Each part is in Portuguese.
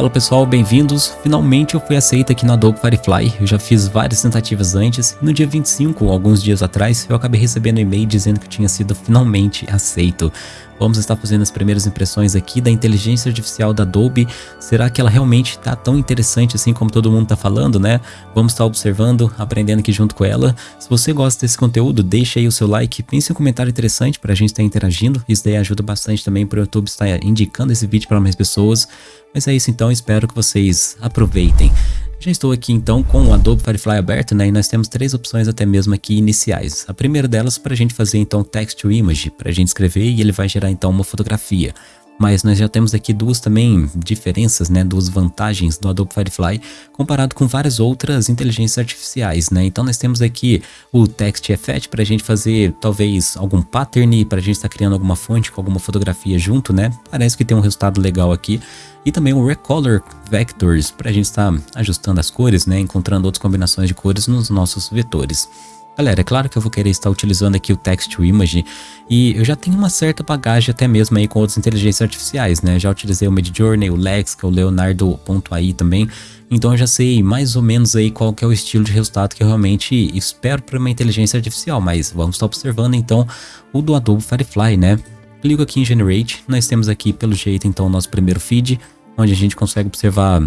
Fala pessoal, bem-vindos. Finalmente eu fui aceito aqui na Adobe Firefly. Eu já fiz várias tentativas antes. No dia 25, alguns dias atrás, eu acabei recebendo um e-mail dizendo que tinha sido finalmente aceito. Vamos estar fazendo as primeiras impressões aqui da inteligência artificial da Adobe. Será que ela realmente está tão interessante assim como todo mundo está falando, né? Vamos estar observando, aprendendo aqui junto com ela. Se você gosta desse conteúdo, deixa aí o seu like, pense um comentário interessante para a gente estar interagindo. Isso daí ajuda bastante também para o YouTube estar indicando esse vídeo para mais pessoas. Mas é isso então, espero que vocês aproveitem. Já estou aqui então com o Adobe Firefly aberto, né? E nós temos três opções até mesmo aqui iniciais. A primeira delas para a gente fazer então text to image, para a gente escrever e ele vai gerar então uma fotografia mas nós já temos aqui duas também diferenças, né, duas vantagens do Adobe Firefly comparado com várias outras inteligências artificiais, né? Então nós temos aqui o Text Effect para a gente fazer talvez algum pattern, para a gente estar tá criando alguma fonte com alguma fotografia junto, né? Parece que tem um resultado legal aqui. E também o Recolor Vectors para a gente estar tá ajustando as cores, né? Encontrando outras combinações de cores nos nossos vetores. Galera, é claro que eu vou querer estar utilizando aqui o Text to Image e eu já tenho uma certa bagagem até mesmo aí com outras inteligências artificiais, né? Já utilizei o Midjourney, o Lexica, o Leonardo.ai também, então eu já sei mais ou menos aí qual que é o estilo de resultado que eu realmente espero para uma inteligência artificial, mas vamos estar observando então o do Adobe Firefly, né? Clico aqui em Generate, nós temos aqui pelo jeito então o nosso primeiro feed, onde a gente consegue observar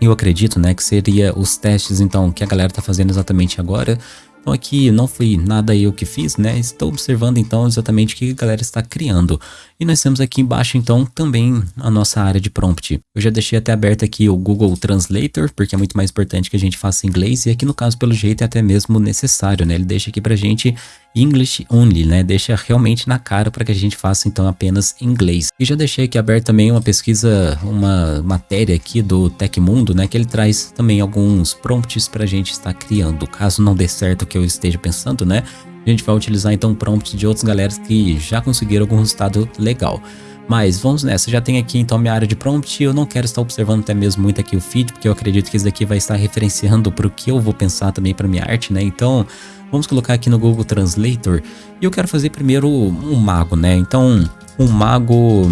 eu acredito, né, que seria os testes então que a galera tá fazendo exatamente agora. Então aqui não foi nada eu que fiz, né? Estou observando então exatamente o que a galera está criando. E nós temos aqui embaixo então também a nossa área de prompt. Eu já deixei até aberto aqui o Google Translator, porque é muito mais importante que a gente faça inglês. E aqui no caso, pelo jeito, é até mesmo necessário, né? Ele deixa aqui pra gente English only, né? Deixa realmente na cara para que a gente faça então apenas inglês. E já deixei aqui aberto também uma pesquisa, uma matéria aqui do Tecmundo, né? Que ele traz também alguns prompts para a gente estar criando. Caso não dê certo o que eu esteja pensando, né? A gente vai utilizar então prompts de outras galeras que já conseguiram algum resultado legal. Mas vamos nessa, já tem aqui então minha área de prompt, eu não quero estar observando até mesmo muito aqui o feed, porque eu acredito que isso daqui vai estar referenciando para o que eu vou pensar também para minha arte, né? Então, Vamos colocar aqui no Google Translator. E eu quero fazer primeiro um mago, né? Então, um mago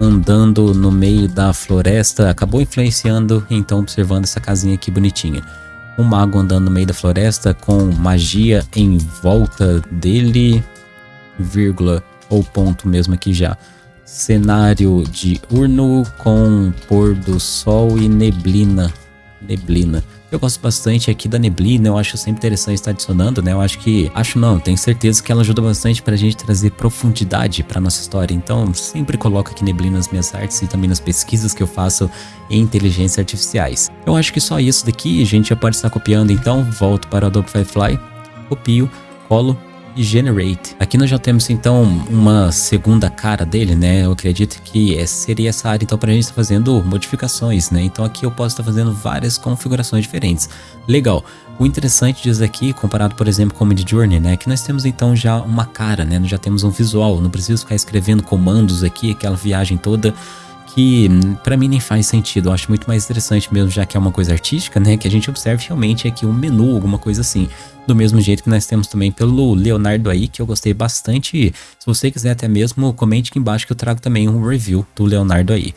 andando no meio da floresta acabou influenciando, então observando essa casinha aqui bonitinha. Um mago andando no meio da floresta com magia em volta dele, vírgula ou ponto mesmo aqui já. Cenário de urno com pôr do sol e neblina. Neblina. Eu gosto bastante aqui da neblina, eu acho sempre interessante estar adicionando, né? Eu acho que, acho não, tenho certeza que ela ajuda bastante pra gente trazer profundidade pra nossa história. Então, sempre coloco aqui neblina nas minhas artes e também nas pesquisas que eu faço em inteligências artificiais. Eu acho que só isso daqui a gente já pode estar copiando, então volto para o Adobe Firefly, copio, colo Generate. Aqui nós já temos então uma segunda cara dele, né? Eu acredito que seria essa área então para a gente estar fazendo modificações, né? Então aqui eu posso estar fazendo várias configurações diferentes. Legal. O interessante disso aqui, comparado por exemplo com o Midjourney, né? Que nós temos então já uma cara, né? Nós já temos um visual, não preciso ficar escrevendo comandos aqui, aquela viagem toda que para mim nem faz sentido. Eu acho muito mais interessante mesmo, já que é uma coisa artística, né? Que a gente observe realmente aqui um menu, alguma coisa assim. Do mesmo jeito que nós temos também pelo Leonardo aí, que eu gostei bastante. Se você quiser até mesmo, comente aqui embaixo que eu trago também um review do Leonardo aí.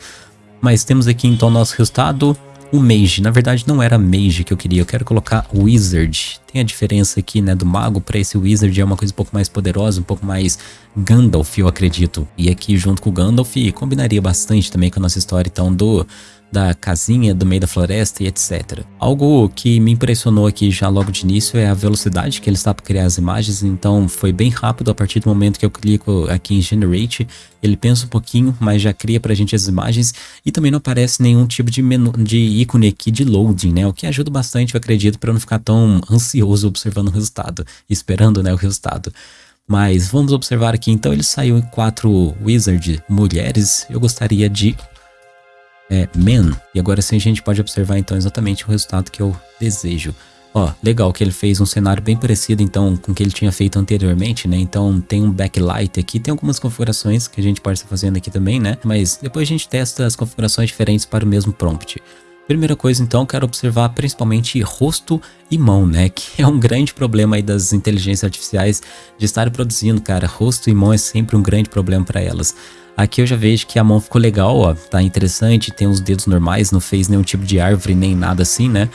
Mas temos aqui então nosso resultado o Mage. Na verdade não era Mage que eu queria, eu quero colocar Wizard. Tem a diferença aqui, né, do mago para esse Wizard é uma coisa um pouco mais poderosa, um pouco mais Gandalf, eu acredito. E aqui junto com o Gandalf combinaria bastante também com a nossa história então do da casinha do meio da floresta e etc. Algo que me impressionou aqui já logo de início é a velocidade que ele está para criar as imagens, então foi bem rápido a partir do momento que eu clico aqui em Generate, ele pensa um pouquinho, mas já cria para a gente as imagens e também não aparece nenhum tipo de, menu, de ícone aqui de loading, né? O que ajuda bastante, eu acredito, para não ficar tão ansioso observando o resultado, esperando né, o resultado. Mas vamos observar aqui, então ele saiu em quatro Wizard mulheres, eu gostaria de é, men. E agora sim a gente pode observar então exatamente o resultado que eu desejo. Ó, legal que ele fez um cenário bem parecido então com o que ele tinha feito anteriormente, né? Então tem um backlight aqui, tem algumas configurações que a gente pode estar fazendo aqui também, né? Mas depois a gente testa as configurações diferentes para o mesmo prompt. Primeira coisa então, quero observar principalmente rosto e mão, né? Que é um grande problema aí das inteligências artificiais de estar produzindo, cara. Rosto e mão é sempre um grande problema para elas. Aqui eu já vejo que a mão ficou legal, ó, tá interessante, tem os dedos normais, não fez nenhum tipo de árvore nem nada assim, né?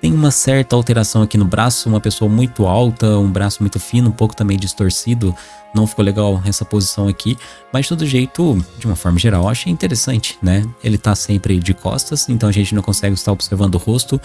Tem uma certa alteração aqui no braço, uma pessoa muito alta, um braço muito fino, um pouco também distorcido. Não ficou legal essa posição aqui, mas de todo jeito, de uma forma geral, achei interessante, né? Ele tá sempre de costas, então a gente não consegue estar observando o rosto,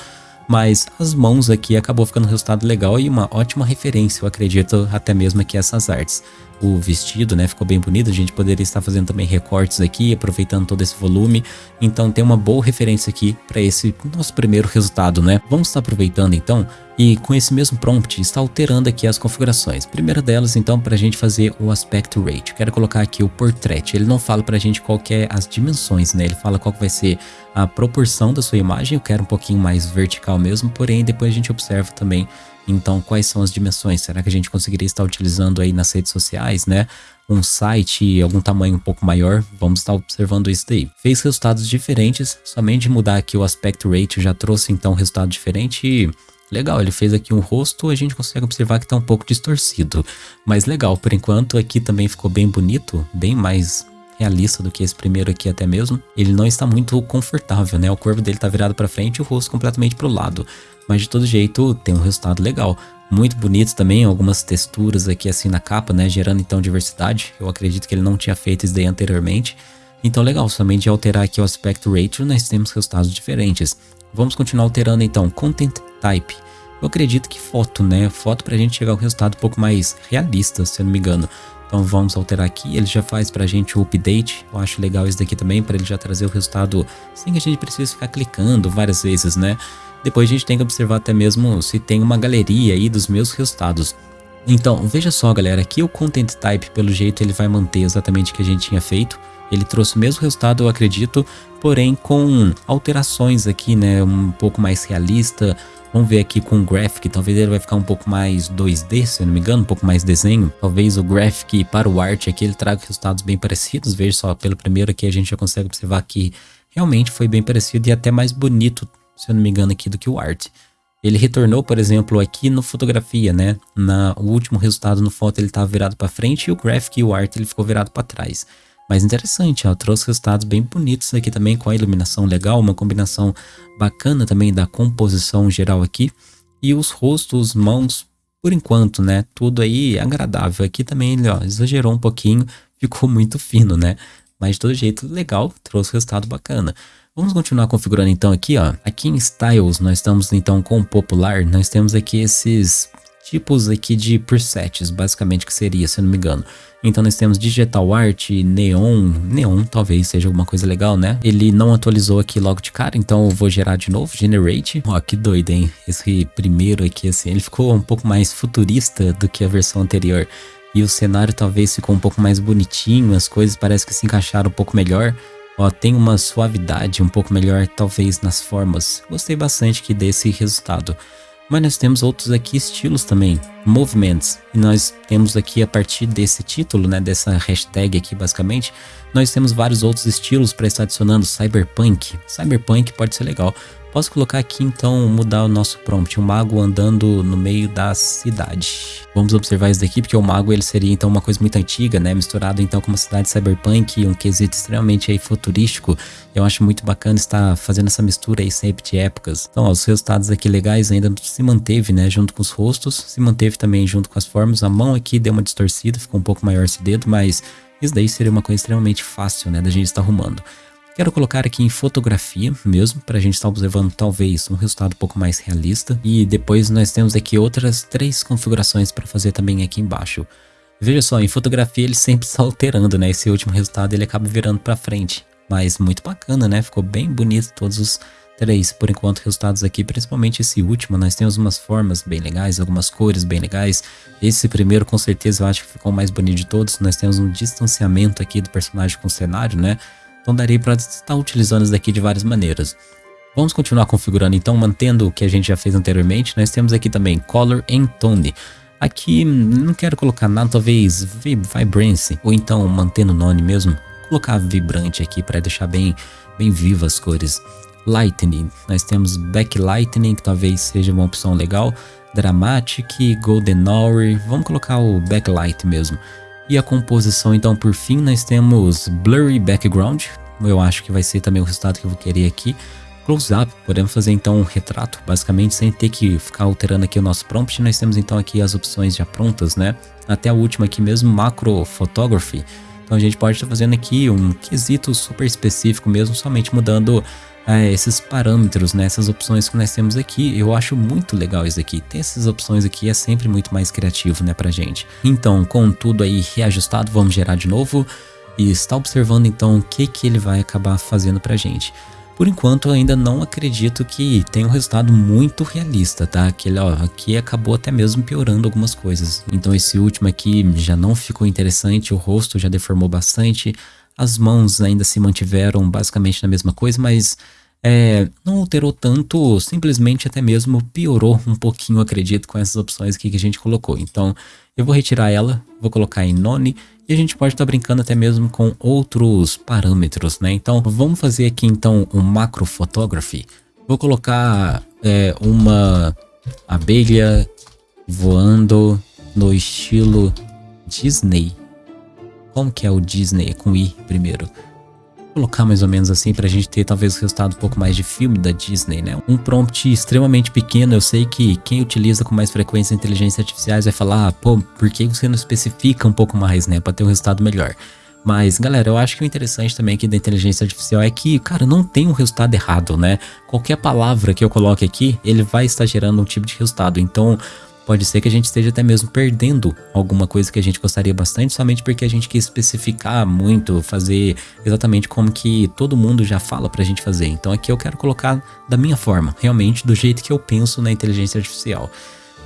mas as mãos aqui acabou ficando um resultado legal e uma ótima referência, eu acredito, até mesmo aqui essas artes o vestido, né? Ficou bem bonito. A gente poderia estar fazendo também recortes aqui, aproveitando todo esse volume. Então tem uma boa referência aqui para esse nosso primeiro resultado, né? Vamos estar aproveitando então e com esse mesmo prompt está alterando aqui as configurações. Primeira delas então para a gente fazer o aspect rate. quero colocar aqui o portrait. Ele não fala para a gente qual é as dimensões, né? Ele fala qual vai ser a proporção da sua imagem. Eu quero um pouquinho mais vertical mesmo, porém depois a gente observa também então, quais são as dimensões? Será que a gente conseguiria estar utilizando aí nas redes sociais, né? Um site, algum tamanho um pouco maior? Vamos estar observando isso daí. Fez resultados diferentes, somente mudar aqui o aspect rate já trouxe então um resultado diferente e legal, ele fez aqui um rosto, a gente consegue observar que está um pouco distorcido. Mas legal, por enquanto aqui também ficou bem bonito, bem mais realista do que esse primeiro aqui até mesmo. Ele não está muito confortável, né? O corpo dele está virado para frente e o rosto completamente para o lado mas de todo jeito tem um resultado legal. Muito bonito também, algumas texturas aqui assim na capa, né, gerando então diversidade. Eu acredito que ele não tinha feito isso daí anteriormente. Então legal, somente alterar aqui o aspect ratio nós temos resultados diferentes. Vamos continuar alterando então content type. Eu acredito que foto, né? Foto pra gente chegar a um resultado um pouco mais realista, se eu não me engano. Então vamos alterar aqui, ele já faz pra gente o update, eu acho legal isso daqui também, para ele já trazer o resultado sem que a gente precise ficar clicando várias vezes, né? Depois a gente tem que observar até mesmo se tem uma galeria aí dos meus resultados. Então, veja só galera, aqui o Content Type, pelo jeito, ele vai manter exatamente o que a gente tinha feito. Ele trouxe o mesmo resultado, eu acredito, porém com alterações aqui, né, um pouco mais realista. Vamos ver aqui com o Graphic, talvez ele vai ficar um pouco mais 2D, se eu não me engano, um pouco mais desenho. Talvez o Graphic para o Art aqui ele traga resultados bem parecidos. Veja só, pelo primeiro aqui a gente já consegue observar que realmente foi bem parecido e até mais bonito se eu não me engano aqui, do que o Art. Ele retornou, por exemplo, aqui no fotografia, né? Na, o último resultado no foto ele estava virado para frente e o graphic e o art ele ficou virado para trás. Mas interessante, ó, trouxe resultados bem bonitos aqui também com a iluminação legal, uma combinação bacana também da composição geral aqui. E os rostos, mãos, por enquanto, né? Tudo aí agradável. Aqui também ele, ó, exagerou um pouquinho, ficou muito fino, né? Mas de todo jeito legal, trouxe resultado bacana. Vamos continuar configurando então aqui, ó. Aqui em Styles, nós estamos então com Popular, nós temos aqui esses tipos aqui de presets, basicamente que seria, se eu não me engano. Então nós temos Digital Art, Neon, Neon talvez seja alguma coisa legal, né? Ele não atualizou aqui logo de cara, então eu vou gerar de novo, Generate. Ó, que doido, hein? Esse primeiro aqui, assim, ele ficou um pouco mais futurista do que a versão anterior. E o cenário talvez ficou um pouco mais bonitinho, as coisas parece que se encaixaram um pouco melhor. Ó, tem uma suavidade um pouco melhor, talvez, nas formas. Gostei bastante aqui desse resultado. Mas nós temos outros aqui estilos também, movements. E nós temos aqui a partir desse título, né, dessa hashtag aqui basicamente, nós temos vários outros estilos para estar adicionando cyberpunk. Cyberpunk pode ser legal. Posso colocar aqui então, mudar o nosso prompt, um mago andando no meio da cidade. Vamos observar isso daqui, porque o mago ele seria então uma coisa muito antiga, né, misturado então com uma cidade cyberpunk, um quesito extremamente aí futurístico. Eu acho muito bacana estar fazendo essa mistura aí sempre de épocas. Então, ó, os resultados aqui legais ainda se manteve, né, junto com os rostos, se manteve também junto com as formas. A mão aqui deu uma distorcida, ficou um pouco maior esse dedo, mas isso daí seria uma coisa extremamente fácil, né, da gente estar arrumando. Quero colocar aqui em fotografia mesmo, para a gente estar observando talvez um resultado um pouco mais realista. E depois nós temos aqui outras três configurações para fazer também aqui embaixo. Veja só, em fotografia ele sempre está alterando, né? Esse último resultado ele acaba virando para frente. Mas muito bacana, né? Ficou bem bonito todos os três, por enquanto, resultados aqui, principalmente esse último, nós temos umas formas bem legais, algumas cores bem legais. Esse primeiro, com certeza, eu acho que ficou o mais bonito de todos. Nós temos um distanciamento aqui do personagem com o cenário, né? Então daria para estar utilizando isso daqui de várias maneiras. Vamos continuar configurando então, mantendo o que a gente já fez anteriormente. Nós temos aqui também Color and Tone. Aqui não quero colocar nada, talvez Vibrance, ou então mantendo o nome mesmo. Colocar vibrante aqui para deixar bem, bem vivas as cores. Lightning, nós temos Backlightning, que talvez seja uma opção legal. Dramatic, Golden Hour, vamos colocar o Backlight mesmo. E a composição, então, por fim, nós temos Blurry Background. Eu acho que vai ser também o resultado que eu vou querer aqui. Close-up, podemos fazer então um retrato, basicamente, sem ter que ficar alterando aqui o nosso prompt. Nós temos então aqui as opções já prontas, né? Até a última aqui mesmo, Macro Photography. Então a gente pode estar fazendo aqui um quesito super específico mesmo, somente mudando é, esses parâmetros, né, essas opções que nós temos aqui. Eu acho muito legal isso aqui. Ter essas opções aqui é sempre muito mais criativo, né, pra gente. Então, com tudo aí reajustado, vamos gerar de novo e está observando então o que que ele vai acabar fazendo pra gente. Por enquanto, eu ainda não acredito que tenha um resultado muito realista, tá? Aquele, ó, aqui acabou até mesmo piorando algumas coisas. Então esse último aqui já não ficou interessante, o rosto já deformou bastante, as mãos ainda se mantiveram basicamente na mesma coisa, mas é, não alterou tanto, simplesmente até mesmo piorou um pouquinho, acredito, com essas opções aqui que a gente colocou. Então, eu vou retirar ela, vou colocar em None, e a gente pode estar tá brincando até mesmo com outros parâmetros, né? Então, vamos fazer aqui então um macro photography. Vou colocar é, uma abelha voando no estilo Disney. Como que é o Disney? É com I primeiro. Colocar mais ou menos assim pra gente ter talvez o resultado um pouco mais de filme da Disney, né? Um prompt extremamente pequeno, eu sei que quem utiliza com mais frequência inteligência artificiais vai falar, ah, pô, por que você não especifica um pouco mais, né? Pra ter um resultado melhor. Mas, galera, eu acho que o interessante também aqui da inteligência artificial é que, cara, não tem um resultado errado, né? Qualquer palavra que eu coloque aqui, ele vai estar gerando um tipo de resultado. Então, Pode ser que a gente esteja até mesmo perdendo alguma coisa que a gente gostaria bastante, somente porque a gente quis especificar muito, fazer exatamente como que todo mundo já fala pra gente fazer. Então aqui eu quero colocar da minha forma, realmente do jeito que eu penso na inteligência artificial.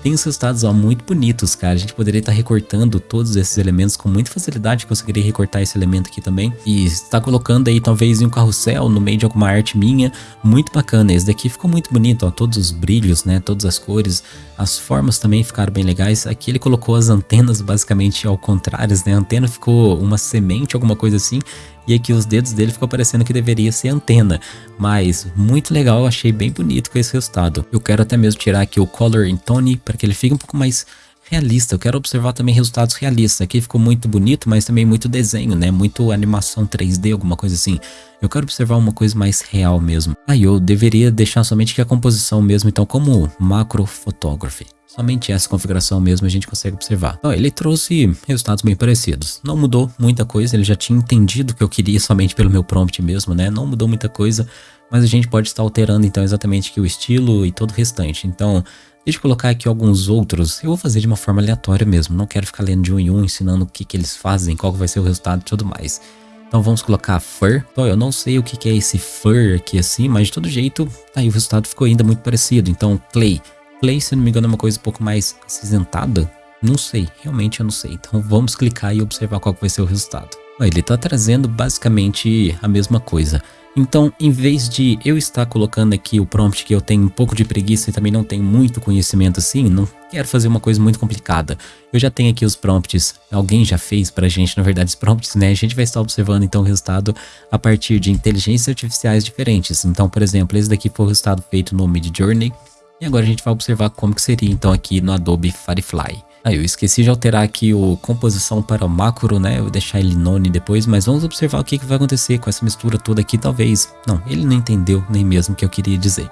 Tem os resultados ó, muito bonitos, cara. A gente poderia estar tá recortando todos esses elementos com muita facilidade. Conseguiria recortar esse elemento aqui também. E está colocando aí talvez em um carrossel no meio de alguma arte minha. Muito bacana. Esse daqui ficou muito bonito, ó. Todos os brilhos, né? Todas as cores. As formas também ficaram bem legais. Aqui ele colocou as antenas basicamente ao contrário, né? A antena ficou uma semente, alguma coisa assim e aqui os dedos dele ficou parecendo que deveria ser antena, mas muito legal, achei bem bonito com esse resultado. Eu quero até mesmo tirar aqui o Color in Tone para que ele fique um pouco mais realista. Eu quero observar também resultados realistas. Aqui ficou muito bonito, mas também muito desenho, né? Muito animação 3D, alguma coisa assim. Eu quero observar uma coisa mais real mesmo. Aí eu deveria deixar somente que a composição mesmo, então como macro photography. Somente essa configuração mesmo a gente consegue observar. Então, ele trouxe resultados bem parecidos. Não mudou muita coisa, ele já tinha entendido o que eu queria somente pelo meu prompt mesmo, né? Não mudou muita coisa, mas a gente pode estar alterando então exatamente aqui o estilo e todo o restante. Então, deixa eu colocar aqui alguns outros. Eu vou fazer de uma forma aleatória mesmo, não quero ficar lendo de um em um, ensinando o que, que eles fazem, qual vai ser o resultado e tudo mais. Então vamos colocar fur. Então, eu não sei o que, que é esse fur aqui assim, mas de todo jeito, tá aí o resultado ficou ainda muito parecido. Então, clay. Play, se não me engano, é uma coisa um pouco mais acinzentada. Não sei, realmente eu não sei. Então vamos clicar e observar qual vai ser o resultado. Ele está trazendo basicamente a mesma coisa. Então, em vez de eu estar colocando aqui o prompt que eu tenho um pouco de preguiça e também não tenho muito conhecimento assim, não quero fazer uma coisa muito complicada. Eu já tenho aqui os prompts, alguém já fez pra gente, na verdade, os prompts, né? A gente vai estar observando então o resultado a partir de inteligências artificiais diferentes. Então, por exemplo, esse daqui foi o resultado feito no Midjourney, e agora a gente vai observar como que seria então aqui no Adobe Firefly. Aí eu esqueci de alterar aqui o composição para macro, né? Eu vou deixar ele none depois, mas vamos observar o que, que vai acontecer com essa mistura toda aqui, talvez. Não, ele não entendeu nem mesmo o que eu queria dizer.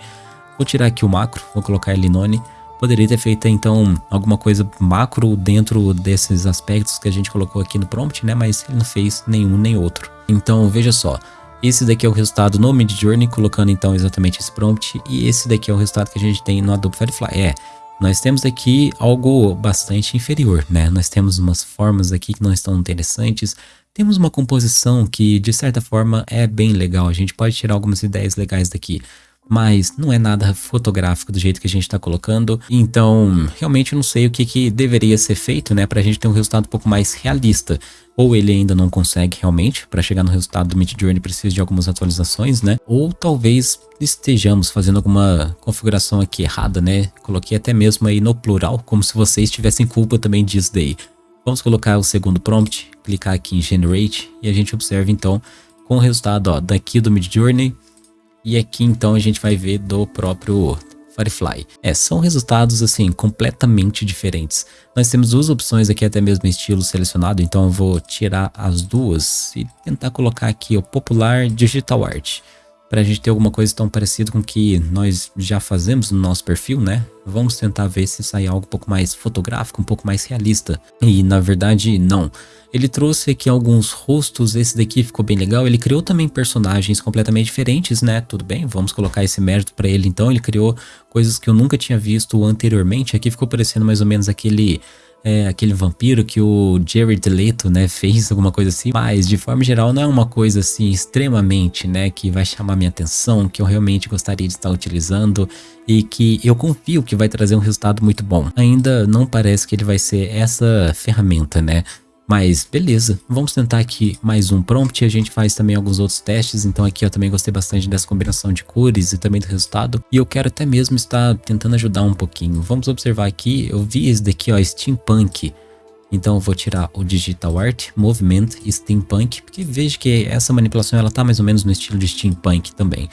Vou tirar aqui o macro, vou colocar ele none. Poderia ter feito então alguma coisa macro dentro desses aspectos que a gente colocou aqui no prompt, né? Mas ele não fez nenhum nem outro. Então veja só, esse daqui é o resultado no Midjourney, colocando então exatamente esse prompt. E esse daqui é o resultado que a gente tem no Adobe Firefly. É, nós temos aqui algo bastante inferior, né? Nós temos umas formas aqui que não estão interessantes. Temos uma composição que, de certa forma, é bem legal. A gente pode tirar algumas ideias legais daqui mas não é nada fotográfico do jeito que a gente está colocando. Então, realmente eu não sei o que, que deveria ser feito, né, para a gente ter um resultado um pouco mais realista. Ou ele ainda não consegue realmente, para chegar no resultado do Midjourney precisa de algumas atualizações, né? Ou talvez estejamos fazendo alguma configuração aqui errada, né? Coloquei até mesmo aí no plural, como se vocês tivessem culpa também disso daí. Vamos colocar o segundo prompt, clicar aqui em Generate e a gente observa então com o resultado ó, daqui do Midjourney e aqui então a gente vai ver do próprio Firefly. É, são resultados assim completamente diferentes. Nós temos duas opções aqui até mesmo estilo selecionado, então eu vou tirar as duas e tentar colocar aqui o popular digital art para a gente ter alguma coisa tão parecida com o que nós já fazemos no nosso perfil, né? Vamos tentar ver se sai algo um pouco mais fotográfico, um pouco mais realista. E na verdade, não. Ele trouxe aqui alguns rostos, esse daqui ficou bem legal. Ele criou também personagens completamente diferentes, né? Tudo bem, vamos colocar esse mérito para ele então. Ele criou coisas que eu nunca tinha visto anteriormente. Aqui ficou parecendo mais ou menos aquele é, aquele vampiro que o Jared Leto, né, fez alguma coisa assim, mas de forma geral não é uma coisa assim extremamente, né, que vai chamar minha atenção, que eu realmente gostaria de estar utilizando e que eu confio que vai trazer um resultado muito bom. Ainda não parece que ele vai ser essa ferramenta, né, mas beleza, vamos tentar aqui mais um prompt, a gente faz também alguns outros testes, então aqui eu também gostei bastante dessa combinação de cores e também do resultado. E eu quero até mesmo estar tentando ajudar um pouquinho. Vamos observar aqui, eu vi esse daqui ó, Steampunk. Então eu vou tirar o Digital Art, Movement Steampunk, porque vejo que essa manipulação ela tá mais ou menos no estilo de Steampunk também.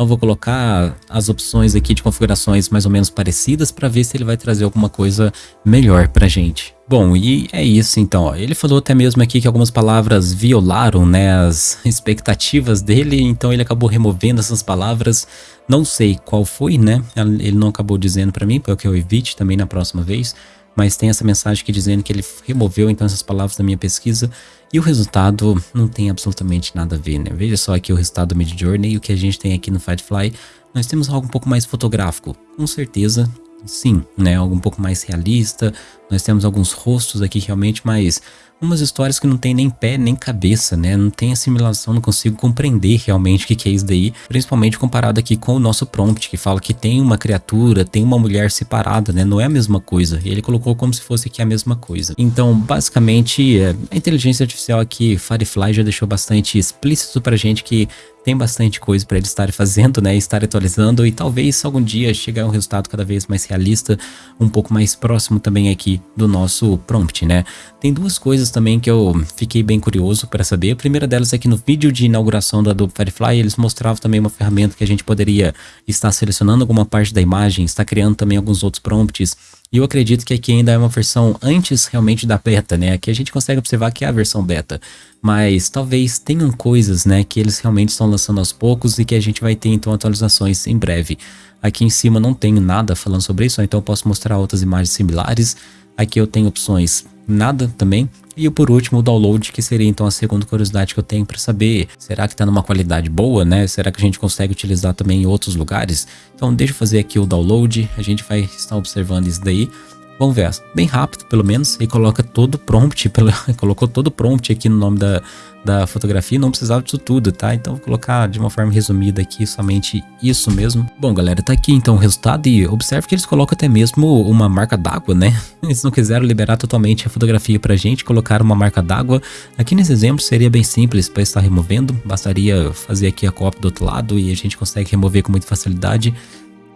Então vou colocar as opções aqui de configurações mais ou menos parecidas para ver se ele vai trazer alguma coisa melhor pra gente. Bom, e é isso então, ó. ele falou até mesmo aqui que algumas palavras violaram né, as expectativas dele, então ele acabou removendo essas palavras, não sei qual foi, né, ele não acabou dizendo para mim, para que eu evite também na próxima vez, mas tem essa mensagem aqui dizendo que ele removeu então essas palavras da minha pesquisa e o resultado não tem absolutamente nada a ver, né? Veja só aqui o resultado do Midjourney e o que a gente tem aqui no Firefly. Nós temos algo um pouco mais fotográfico, com certeza, sim, né? Algo um pouco mais realista. Nós temos alguns rostos aqui realmente, mas umas histórias que não tem nem pé nem cabeça, né? Não tem assimilação, não consigo compreender realmente o que, que é isso daí, principalmente comparado aqui com o nosso prompt, que fala que tem uma criatura, tem uma mulher separada, né? Não é a mesma coisa. Ele colocou como se fosse aqui a mesma coisa. Então, basicamente, é, a inteligência artificial aqui, Firefly, já deixou bastante explícito pra gente que tem bastante coisa para eles estarem fazendo, né, estar atualizando e talvez algum dia chegar um resultado cada vez mais realista, um pouco mais próximo também aqui do nosso prompt, né. Tem duas coisas também que eu fiquei bem curioso para saber. A primeira delas é que no vídeo de inauguração do Adobe Firefly, eles mostravam também uma ferramenta que a gente poderia estar selecionando alguma parte da imagem, estar criando também alguns outros prompts e eu acredito que aqui ainda é uma versão antes realmente da beta, né? Aqui a gente consegue observar que é a versão beta. Mas talvez tenham coisas, né, que eles realmente estão lançando aos poucos e que a gente vai ter então atualizações em breve. Aqui em cima não tenho nada falando sobre isso, então eu posso mostrar outras imagens similares. Aqui eu tenho opções nada também. E por último, o download, que seria então a segunda curiosidade que eu tenho para saber, será que está numa qualidade boa, né? Será que a gente consegue utilizar também em outros lugares? Então deixa eu fazer aqui o download, a gente vai estar observando isso daí. Vamos ver, bem rápido pelo menos, e coloca todo o prompt, colocou todo o prompt aqui no nome da, da fotografia, não precisava disso tudo, tá? Então vou colocar de uma forma resumida aqui somente isso mesmo. Bom galera, tá aqui então o resultado e observe que eles colocam até mesmo uma marca d'água, né? Eles não quiseram liberar totalmente a fotografia pra gente, colocar uma marca d'água. Aqui nesse exemplo seria bem simples para estar removendo, bastaria fazer aqui a cópia do outro lado e a gente consegue remover com muita facilidade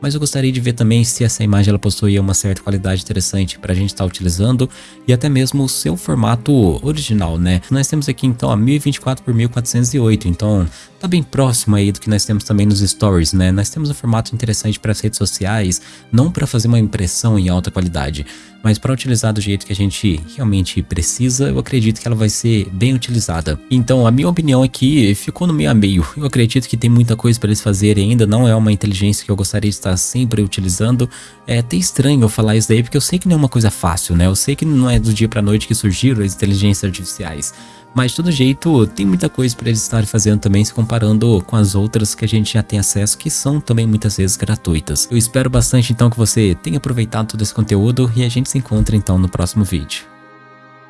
mas eu gostaria de ver também se essa imagem ela possuía uma certa qualidade interessante para a gente estar tá utilizando e até mesmo o seu formato original, né? Nós temos aqui então a 1024 por 1408, então tá bem próximo aí do que nós temos também nos stories, né? Nós temos um formato interessante para as redes sociais, não para fazer uma impressão em alta qualidade, mas para utilizar do jeito que a gente realmente precisa, eu acredito que ela vai ser bem utilizada. Então, a minha opinião aqui ficou no meio a meio. Eu acredito que tem muita coisa para eles fazerem ainda, não é uma inteligência que eu gostaria de estar sempre utilizando. É até estranho eu falar isso daí, porque eu sei que não é uma coisa fácil, né? Eu sei que não é do dia para noite que surgiram as inteligências artificiais. Mas de todo jeito, tem muita coisa para eles estarem fazendo também, se comparando com as outras que a gente já tem acesso, que são também muitas vezes gratuitas. Eu espero bastante então que você tenha aproveitado todo esse conteúdo e a gente se encontra então no próximo vídeo.